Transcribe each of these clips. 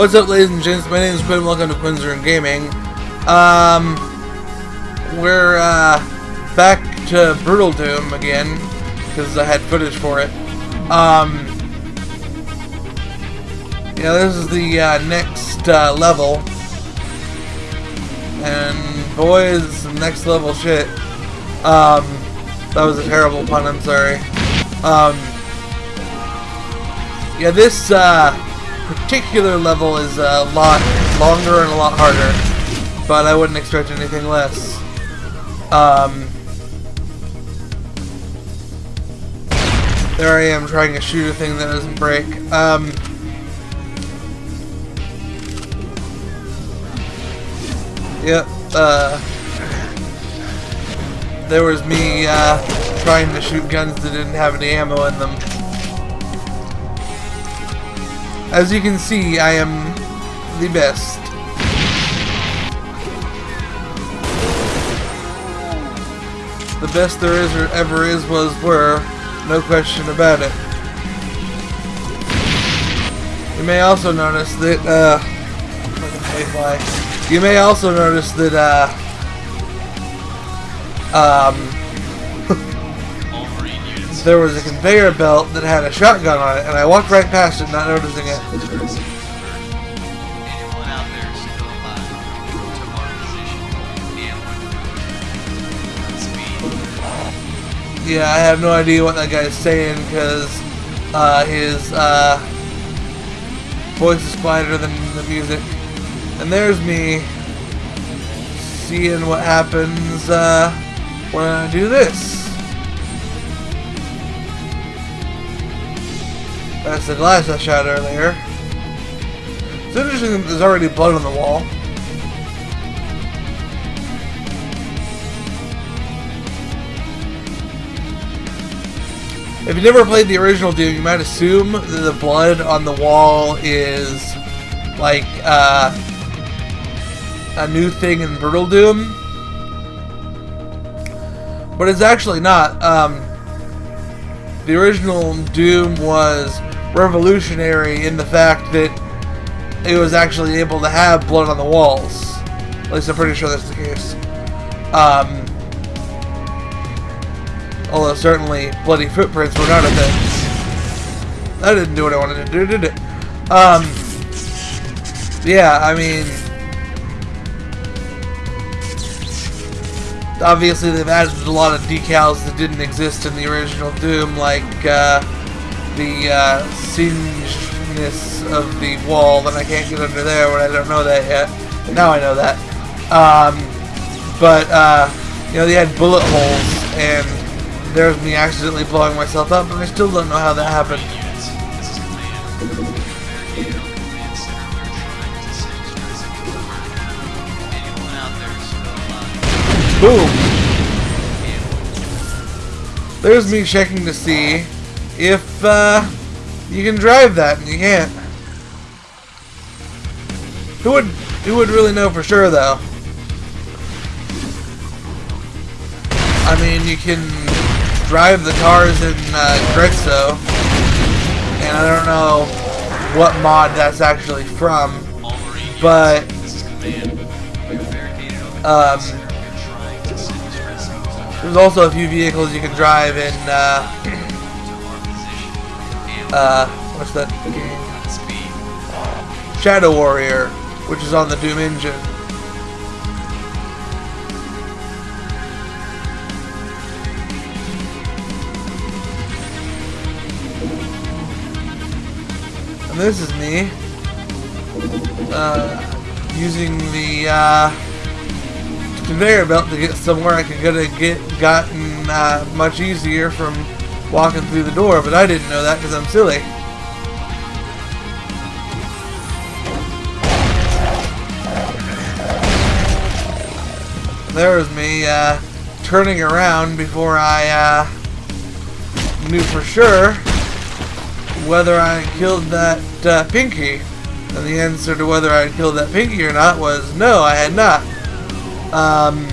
What's up, ladies and gents? My name is Quinn. Welcome to Quinn's Room Gaming. Um, we're uh, back to Brutal Doom again because I had footage for it. Um, yeah, this is the uh, next uh, level, and boy, is some next level shit. Um, that was a terrible pun. I'm sorry. Um, yeah, this uh, particular level is a lot longer and a lot harder, but I wouldn't expect anything less. Um, there I am trying to shoot a thing that doesn't break. Um, yep. Uh, there was me uh, trying to shoot guns that didn't have any ammo in them. As you can see, I am the best. The best there is or ever is was were, no question about it. You may also notice that, uh, you may also notice that, uh, um, there was a conveyor belt that had a shotgun on it, and I walked right past it, not noticing it. Yeah, I have no idea what that guy's saying because uh, his uh, voice is quieter than the music. And there's me seeing what happens uh, when I do this. That's the glass I shot earlier. It's interesting that there's already blood on the wall. If you never played the original Doom, you might assume that the blood on the wall is like uh, a new thing in Brutal Doom. But it's actually not. Um, the original Doom was revolutionary in the fact that it was actually able to have blood on the walls. At least I'm pretty sure that's the case. Um, although certainly bloody footprints were not a thing. That didn't do what I wanted to do, did it? Um, yeah, I mean, obviously they've added a lot of decals that didn't exist in the original Doom, like uh, the uh, singeness of the wall, and I can't get under there when I don't know that yet. Now I know that. Um, but, uh, you know, they had bullet holes, and there's me accidentally blowing myself up, and I still don't know how that happened. Boom! There's me checking to see if uh, you can drive that, and you can't. Who would who would really know for sure, though? I mean, you can drive the cars in uh, Grezzo, and I don't know what mod that's actually from, but um, there's also a few vehicles you can drive in, uh, uh, what's that game? Shadow Warrior, which is on the Doom engine. And this is me, uh, using the, uh, conveyor belt to get somewhere I could have get gotten uh, much easier from walking through the door, but I didn't know that because I'm silly. There was me uh, turning around before I uh, knew for sure whether I killed that uh, Pinky. And the answer to whether I killed that Pinky or not was no, I had not. Um,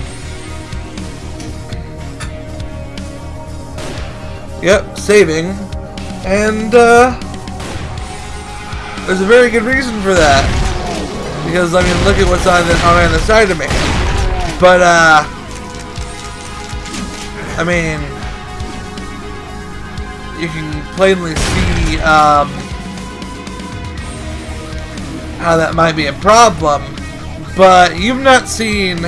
yep, saving. And, uh, There's a very good reason for that. Because, I mean, look at what's on the, on the side of me. But, uh... I mean... You can plainly see, um... How that might be a problem. But you've not seen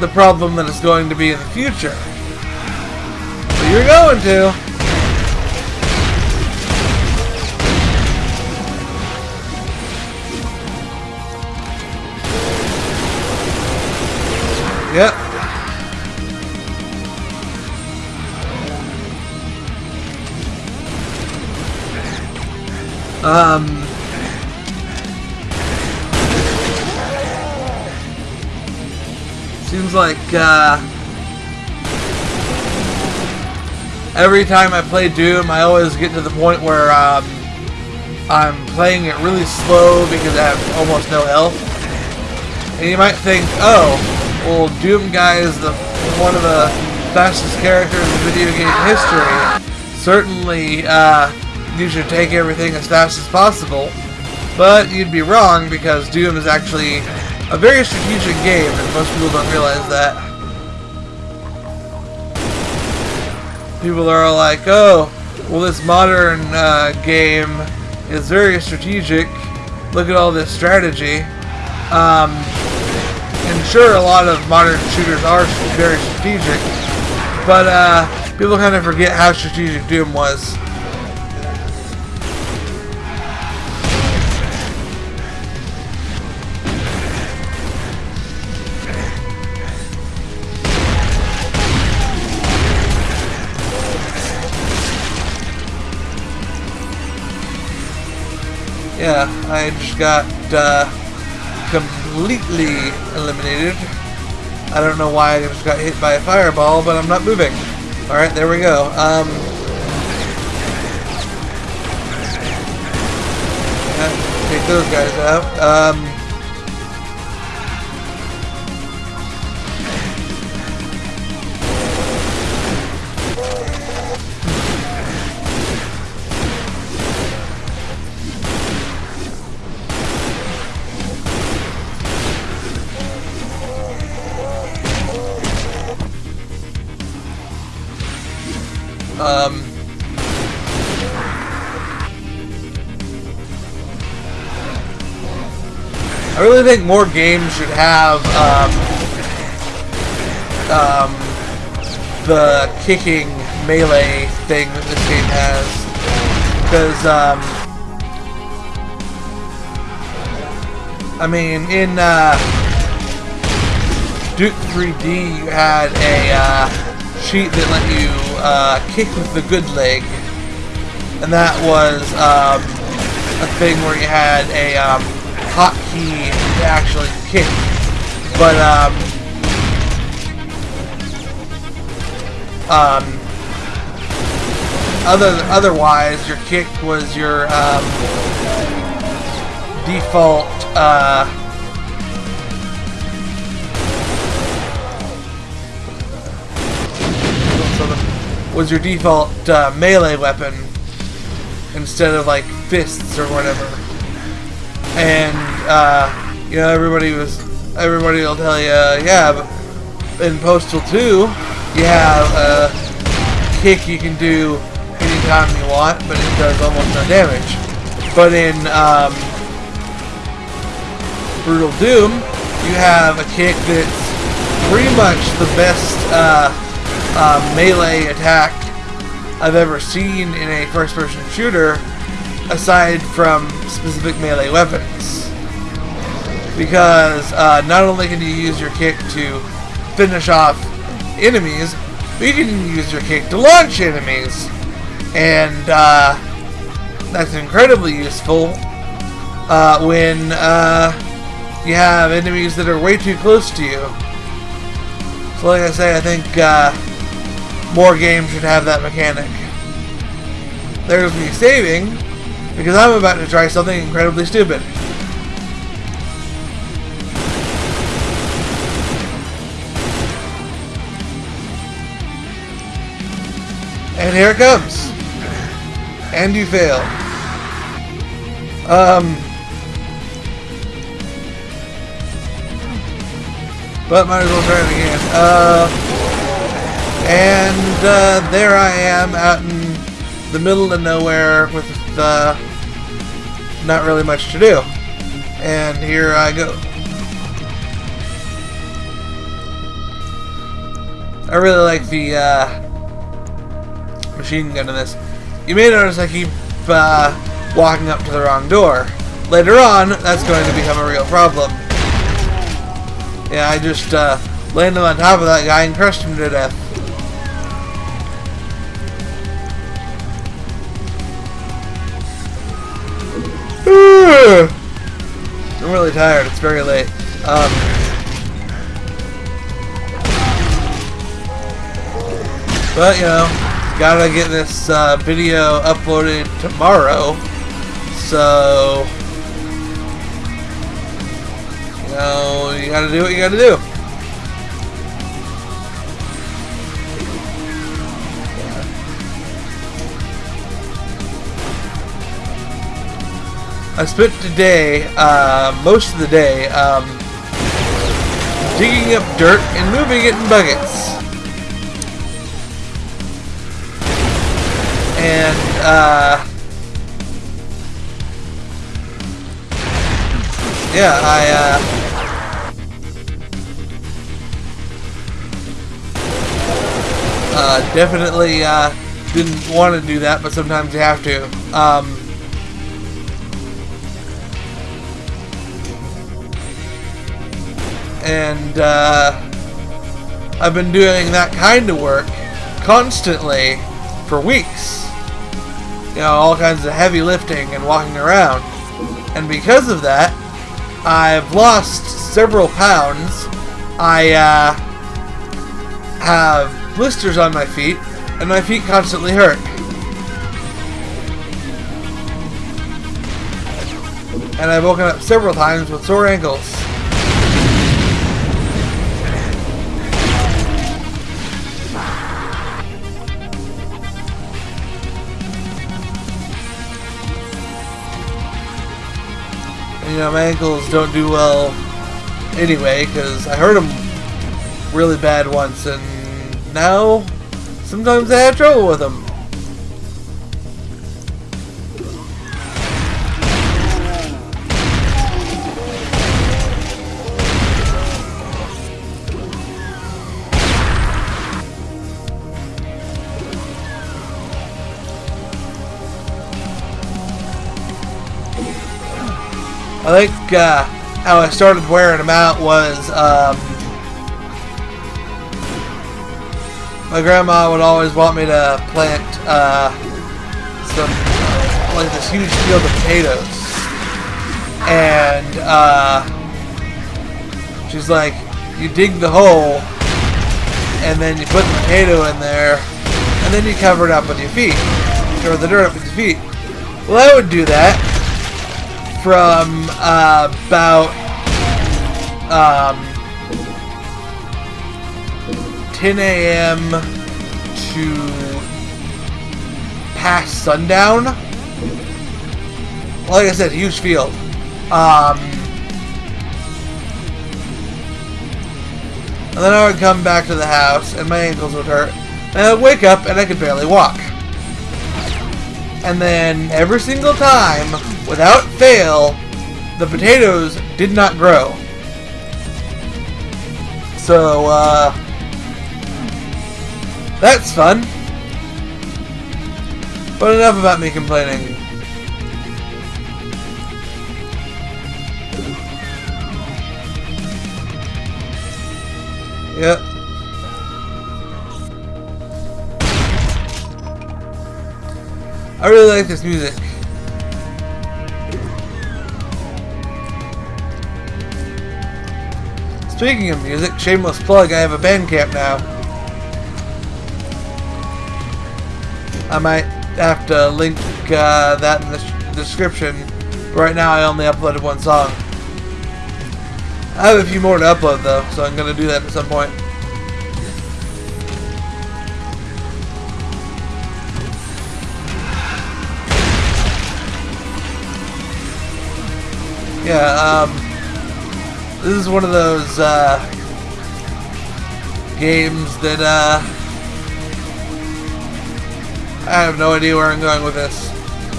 the problem that it's going to be in the future. You're going to. Yep. Um. Seems like, uh, every time I play Doom, I always get to the point where, um, I'm playing it really slow because I have almost no health. And you might think, oh, well, Doom Guy is the one of the fastest characters in video game history. Certainly, uh, you should take everything as fast as possible. But you'd be wrong because Doom is actually a very strategic game, and most people don't realize that. People are like, oh, well, this modern uh, game is very strategic. Look at all this strategy. Um, and sure, a lot of modern shooters are very strategic, but uh, people kind of forget how strategic Doom was. I just got uh, completely eliminated. I don't know why I just got hit by a fireball, but I'm not moving. Alright, there we go. Um, take those guys out. Um, Um, I really think more games should have um, um, the kicking melee thing that this game has. Because, um, I mean, in uh, Duke 3D, you had a uh, sheet that let you uh, kick with the good leg, and that was um, a thing where you had a um, hotkey to actually kick. But um, um, other otherwise, your kick was your um, default. Uh, was your default uh, melee weapon instead of like fists or whatever. And uh, you know everybody was everybody will tell you, yeah, but in Postal 2 you have a kick you can do anytime you want, but it does almost no damage. But in um, Brutal Doom, you have a kick that's pretty much the best. Uh, uh, melee attack I've ever seen in a first-person shooter aside from specific melee weapons. Because uh, not only can you use your kick to finish off enemies, but you can use your kick to launch enemies. And uh, that's incredibly useful uh, when uh, you have enemies that are way too close to you. So like I say, I think uh, more games should have that mechanic. There's me saving, because I'm about to try something incredibly stupid. And here it comes. And you fail. Um, but might as well try it again. Uh, and uh, there I am out in the middle of nowhere with uh, not really much to do. And here I go. I really like the uh, machine gun in this. You may notice I keep uh, walking up to the wrong door. Later on, that's going to become a real problem. Yeah, I just uh, landed on top of that guy and crushed him to death. Really tired. It's very late. Um, but, you know, gotta get this uh, video uploaded tomorrow. So, you know, you gotta do what you gotta do. I spent today, uh, most of the day, um, digging up dirt and moving it in buckets. And, uh, yeah, I, uh, uh, definitely, uh, didn't want to do that, but sometimes you have to. Um, and uh, I've been doing that kind of work constantly for weeks. You know, all kinds of heavy lifting and walking around. And because of that, I've lost several pounds. I uh, have blisters on my feet, and my feet constantly hurt. And I've woken up several times with sore ankles. You know, my ankles don't do well anyway, because I hurt them really bad once, and now sometimes I have trouble with them. Uh, how I started wearing them out was um, my grandma would always want me to plant uh, some like this huge field of potatoes, and uh, she's like, you dig the hole, and then you put the potato in there, and then you cover it up with your feet, cover the dirt up with your feet. Well, I would do that from uh, about um, 10 a.m. to past sundown. Like I said, huge field. Um, and then I would come back to the house and my ankles would hurt. And I would wake up and I could barely walk. And then every single time, without fail, the potatoes did not grow. So, uh, that's fun. But enough about me complaining. Yep. I really like this music. Speaking of music, shameless plug, I have a Bandcamp now. I might have to link uh, that in the description. Right now I only uploaded one song. I have a few more to upload though, so I'm going to do that at some point. Yeah, um, this is one of those uh, games that uh, I have no idea where I'm going with this.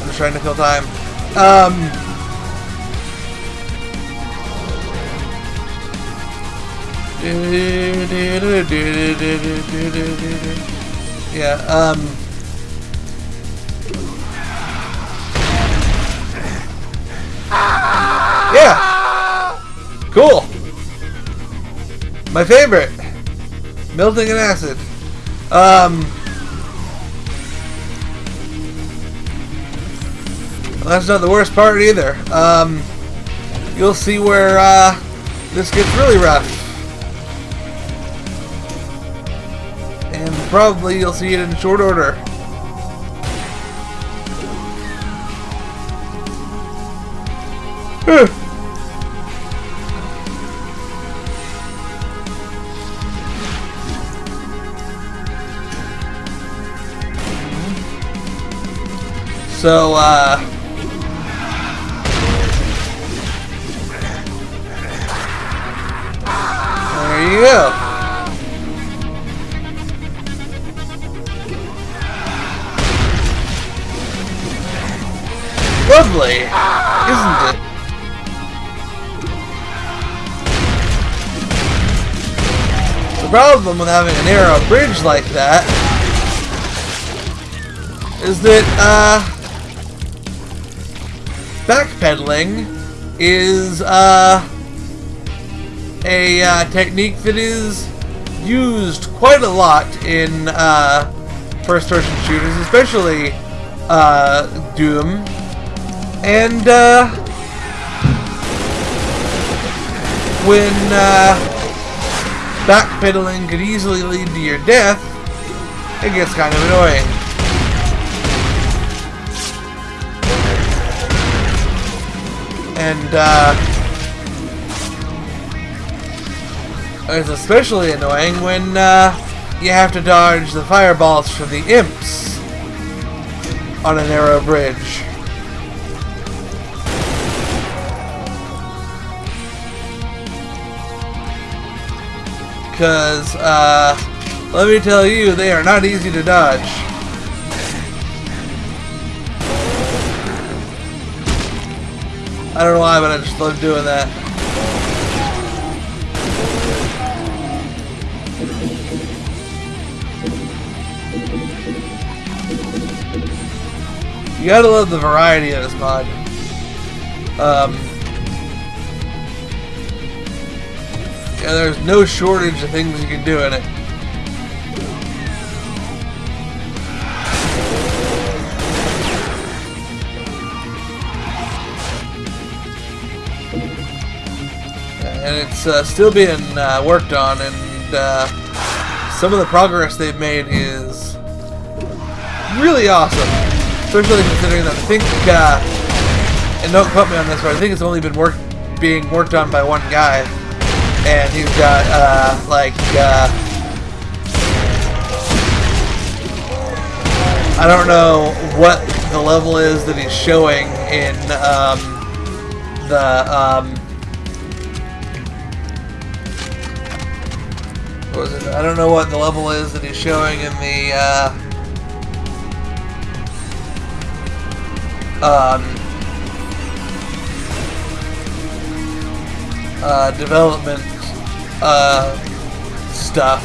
I'm just trying to kill time. Um, yeah, um, My favorite, melting an acid. Um, well, that's not the worst part either. Um, you'll see where uh, this gets really rough. And probably you'll see it in short order. So, uh... There you go. Lovely, isn't it? The problem with having a narrow bridge like that is that, uh, backpedaling is, uh, a uh, technique that is used quite a lot in, uh, first-person shooters, especially, uh, Doom. And, uh, when, uh, backpedaling could easily lead to your death, it gets kind of annoying. And, uh, it's especially annoying when, uh, you have to dodge the fireballs from the imps on a narrow bridge. Because, uh, let me tell you, they are not easy to dodge. I don't know why, but I just love doing that. You gotta love the variety of this mod. Um, yeah, there's no shortage of things you can do in it. And it's uh, still being uh, worked on, and uh, some of the progress they've made is really awesome. Especially considering that I think, uh, and don't quote me on this, but I think it's only been work being worked on by one guy, and he's got uh, like uh, I don't know what the level is that he's showing in um, the um, was it? I don't know what the level is that he's showing in the uh, um, uh, development uh, stuff,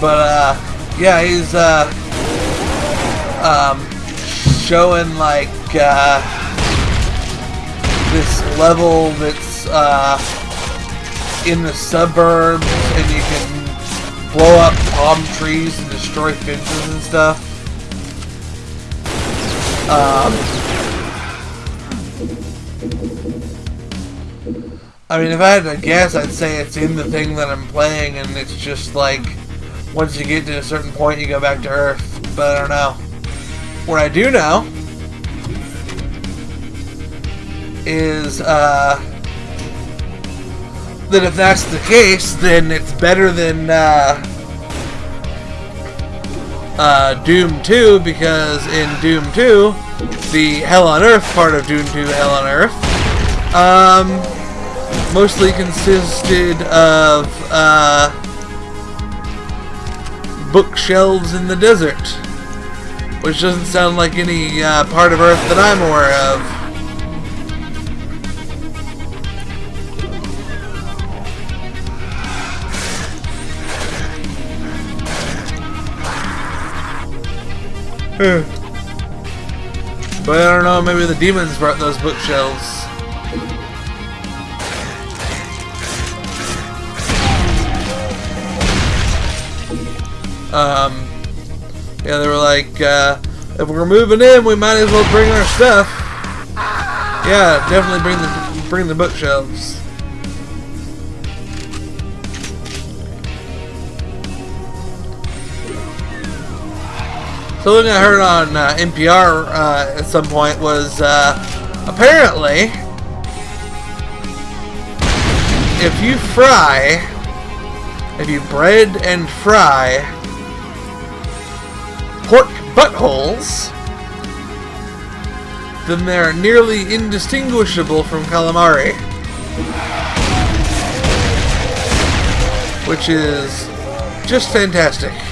but uh, yeah, he's uh, um, showing like uh, this level that's uh, in the suburbs, and you can blow up palm trees and destroy fences and stuff. Um, I mean, if I had to guess, I'd say it's in the thing that I'm playing, and it's just like, once you get to a certain point, you go back to Earth. But I don't know. What I do know is, uh, that if that's the case, then it's better than uh, uh, Doom 2, because in Doom 2, the Hell on Earth part of Doom 2 Hell on Earth, Um, mostly consisted of uh, bookshelves in the desert, which doesn't sound like any uh, part of Earth that I'm aware of. But I don't know, maybe the demons brought those bookshelves. Um, yeah, they were like, uh, if we're moving in, we might as well bring our stuff. Yeah, definitely bring the bring the bookshelves. Something I heard on uh, NPR uh, at some point was uh, apparently if you fry, if you bread and fry pork buttholes, then they're nearly indistinguishable from calamari. Which is just fantastic.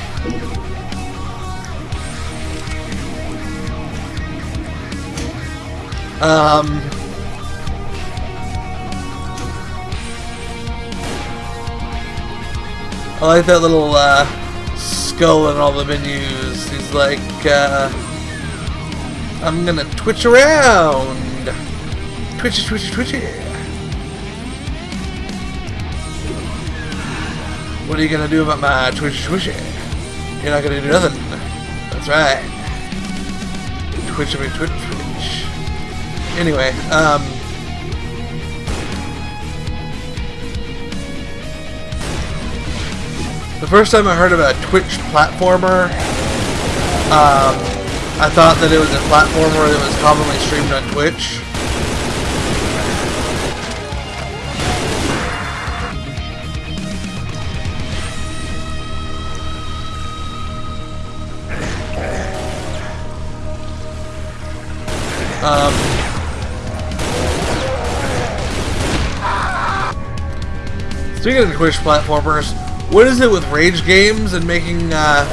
Um, I like that little uh, skull in all the menus. He's like, uh, I'm gonna twitch around. Twitchy, twitchy, twitchy. What are you gonna do about my twitchy, twitchy? You're not gonna do nothing. That's right. Twitchy, twitch. Anyway, um... The first time I heard of a Twitch platformer, um, I thought that it was a platformer that was commonly streamed on Twitch. Speaking of Twitch platformers, what is it with rage games and making uh,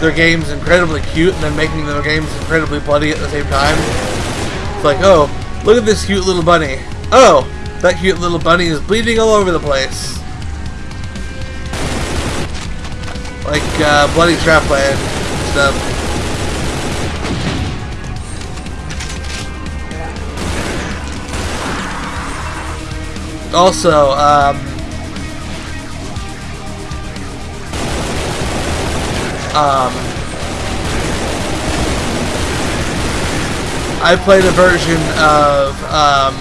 their games incredibly cute and then making their games incredibly bloody at the same time? It's like, oh, look at this cute little bunny. Oh, that cute little bunny is bleeding all over the place. Like uh, Bloody Trapland stuff. Also, um, Um, I played a version of um,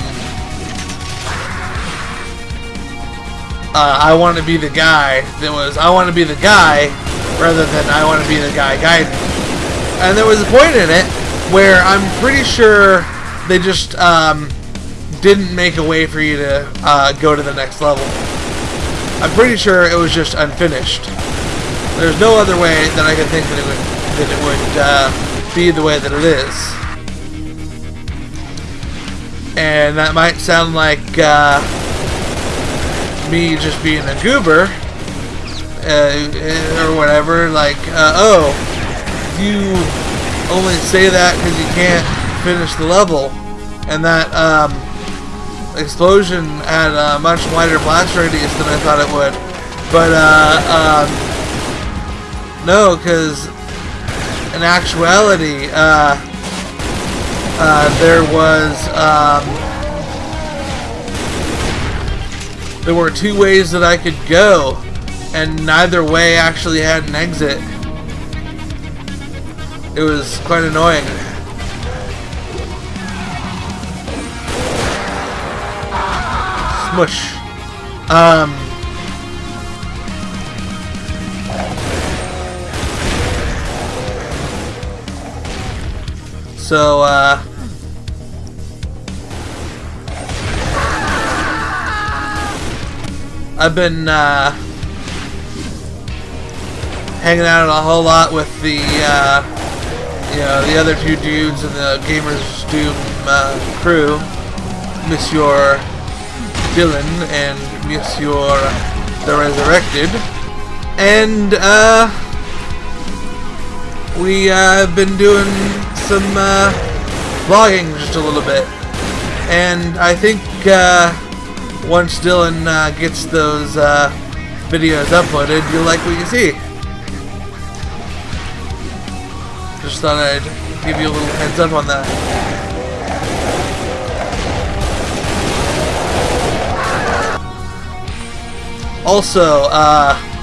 uh, I want to be the guy that was I want to be the guy rather than I want to be the guy guide And there was a point in it where I'm pretty sure they just um, didn't make a way for you to uh, go to the next level. I'm pretty sure it was just unfinished. There's no other way that I can think that it would that it would uh, be the way that it is. And that might sound like uh, me just being a goober uh, or whatever. Like, uh, oh, you only say that because you can't finish the level, and that um, explosion had a much wider blast radius than I thought it would. But uh, um, no, because in actuality, uh, uh, there was um, there were two ways that I could go, and neither way actually had an exit. It was quite annoying. Smush. Um, So, uh... I've been, uh... Hanging out a whole lot with the, uh... You know, the other two dudes in the Gamers Doom, uh, crew. Monsieur Dylan and Monsieur the Resurrected. And, uh, we uh, have been doing some uh, vlogging just a little bit. And I think uh, once Dylan uh, gets those uh, videos uploaded, you'll like what you see. Just thought I'd give you a little heads up on that. Also, uh,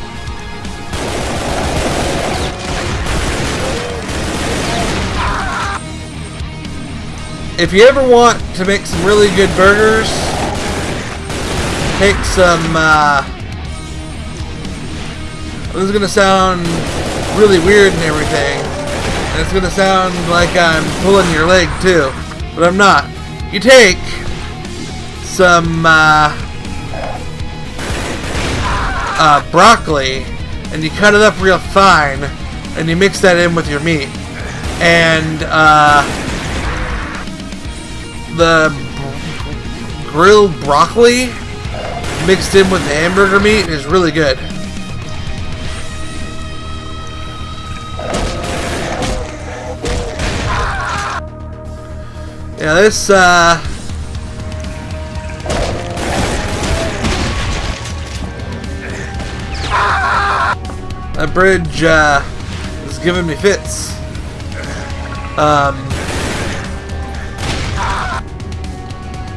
if you ever want to make some really good burgers, take some, uh, this is to sound really weird and everything, and it's to sound like I'm pulling your leg too, but I'm not. You take some, uh, uh, broccoli, and you cut it up real fine, and you mix that in with your meat. And, uh, the grilled broccoli mixed in with the hamburger meat is really good. Yeah, this, uh... That bridge, uh, is giving me fits. Um...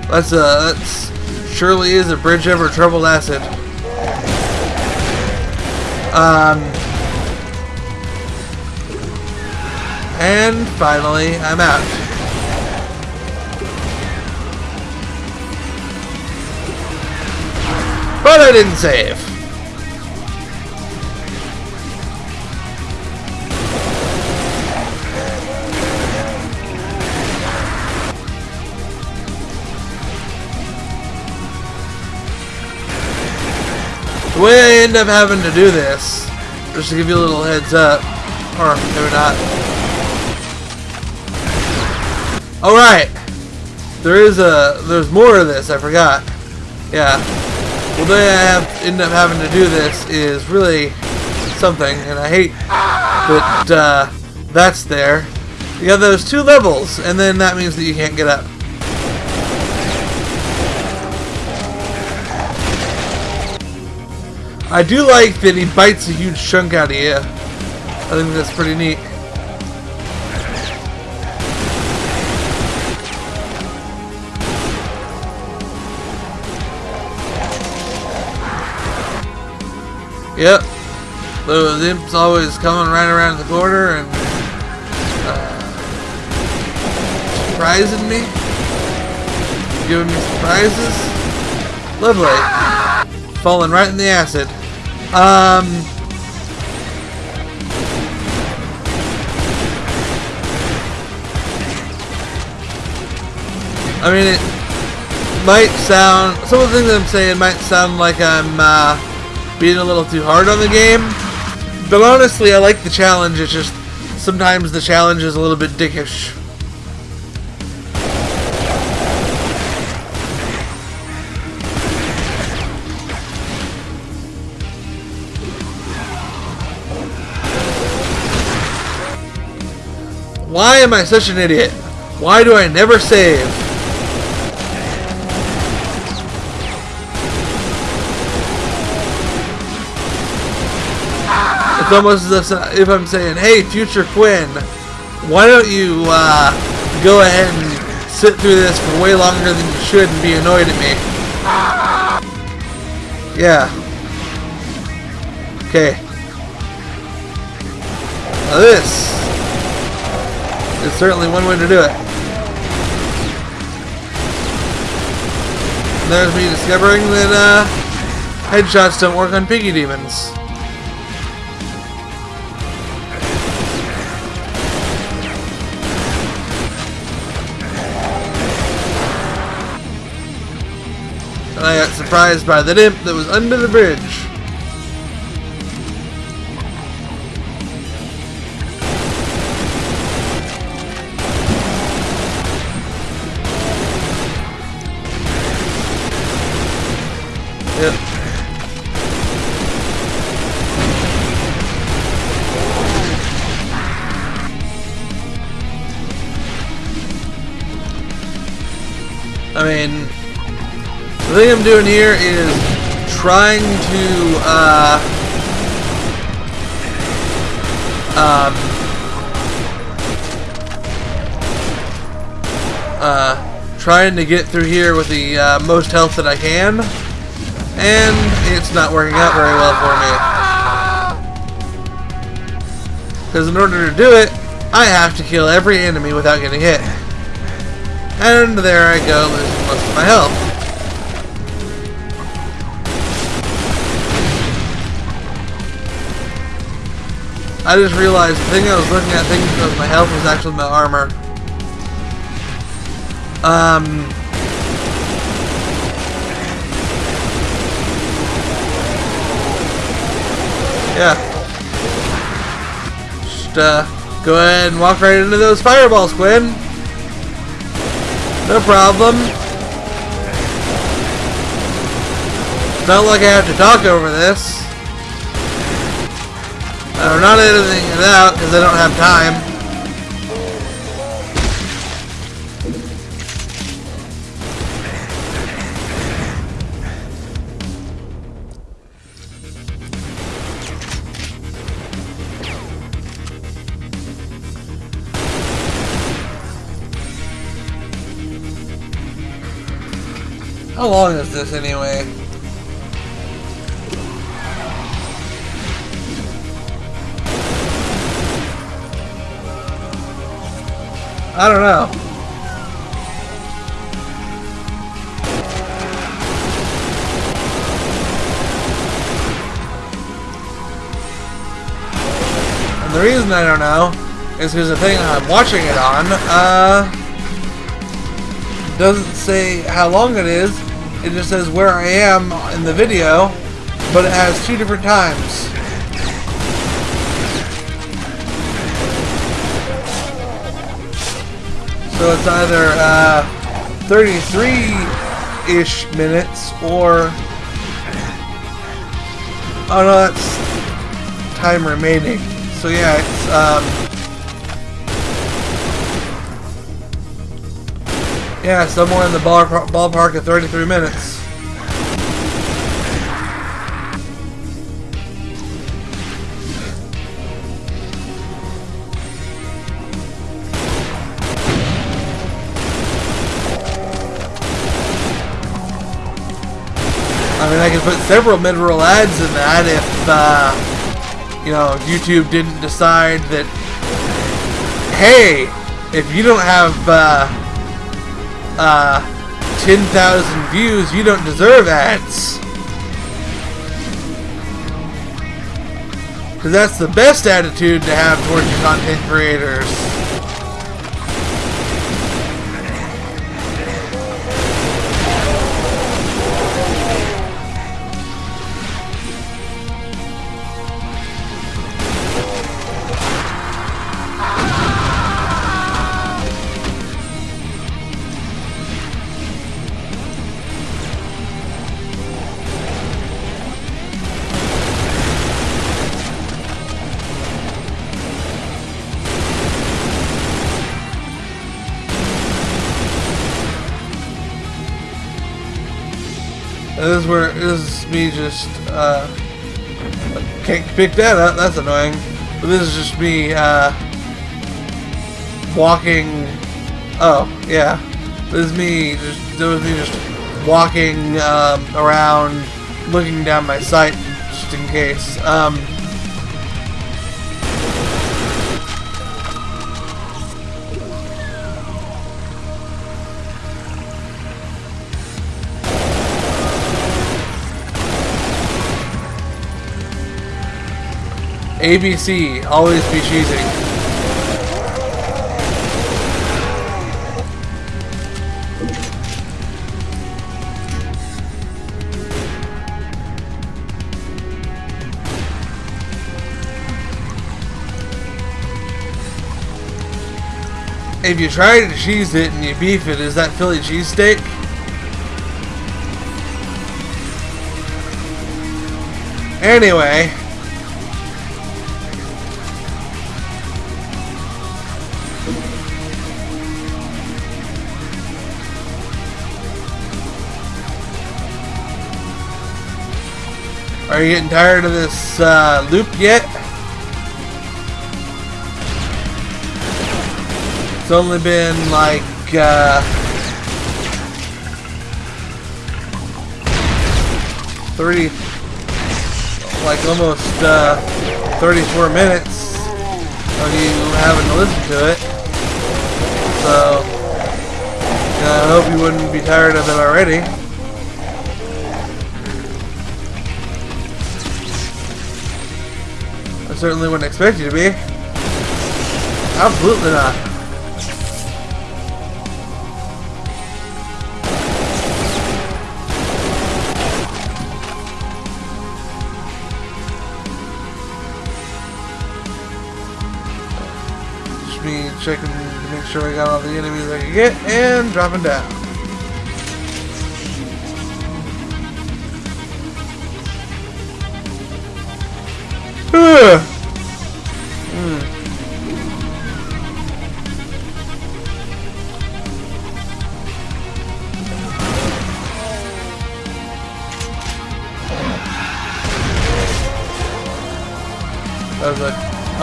That's a, that's surely is a bridge over troubled acid. Um... And finally, I'm out. But I didn't save. The way I end up having to do this, just to give you a little heads up, or maybe not. Alright, there is a, there's more of this, I forgot. Yeah, the way I have end up having to do this is really something, and I hate that uh, that's there. You have those two levels, and then that means that you can't get up. I do like that he bites a huge chunk out of you. I think that's pretty neat. Yep. Those imps always coming right around the corner and uh, surprising me. Giving me surprises. Lovely. Falling right in the acid. Um... I mean, it might sound... Some of the things I'm saying might sound like I'm, uh, being a little too hard on the game. But honestly, I like the challenge. It's just sometimes the challenge is a little bit dickish. Why am I such an idiot? Why do I never save? It's almost as if I'm saying, hey, future Quinn, why don't you uh, go ahead and sit through this for way longer than you should and be annoyed at me. Yeah. Okay. Now this certainly one way to do it. And there's me discovering that uh, headshots don't work on piggy demons. and I got surprised by the imp that was under the bridge. Mean, the thing I'm doing here is trying to, uh, um, uh, trying to get through here with the uh, most health that I can, and it's not working out very well for me. Because in order to do it, I have to kill every enemy without getting hit. And there I go, losing most of my health. I just realized the thing I was looking at thinking was my health was actually my armor. Um... Yeah. Just, uh, go ahead and walk right into those fireballs, Quinn. No problem. It's Not like I have to talk over this. I'm not editing it out because I don't have time. How long is this anyway? I don't know. And the reason I don't know is because the thing I'm watching it on, uh, doesn't say how long it is, it just says where I am in the video, but it has two different times. So it's either uh, 33-ish minutes or... Oh no, that's time remaining. So yeah, it's... Um, Yeah, somewhere in the ballpark of 33 minutes. I mean, I could put several mid-roll ads in that if, uh, you know, YouTube didn't decide that, hey, if you don't have, uh, uh, 10,000 views, you don't deserve ads. Because that's the best attitude to have towards your content creators. Where this is me just uh, can't pick that up. That's annoying. But this is just me uh, walking. Oh yeah, this is me. Just this was me just walking um, around, looking down my sight just in case. Um, ABC, always be cheesing. If you try to cheese it and you beef it, is that Philly cheesesteak? Anyway. Are you getting tired of this uh, loop yet? It's only been like uh, thirty, like almost uh, 34 minutes of you having to listen to it. So I hope you wouldn't be tired of it already. I certainly wouldn't expect you to be. Absolutely not. Just me checking to make sure I got all the enemies I can get and dropping down.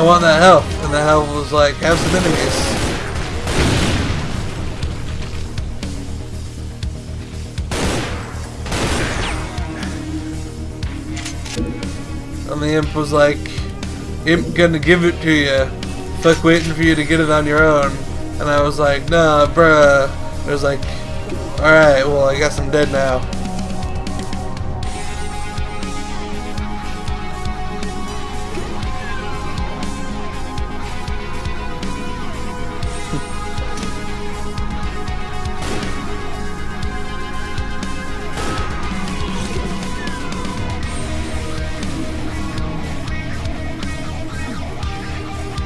I want that health. And the health was like, have some enemies. And the imp was like, imp gonna give it to you. Fuck waiting for you to get it on your own. And I was like, nah, bruh. It was like, alright, well, I guess I'm dead now.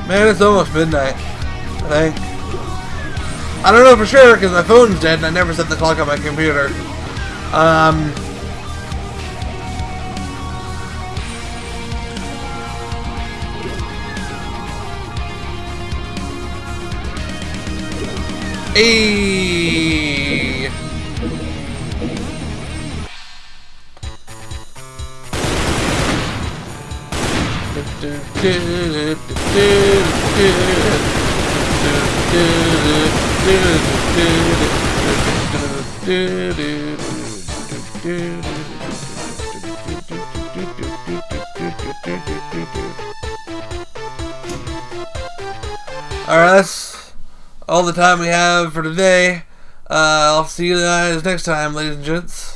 Man, it's almost midnight. I think. I don't know for sure because my phone's dead and I never set the clock on my computer. Um. Hey. Alright, that's all the time we have for today. Uh, I'll see you guys next time, ladies and gents.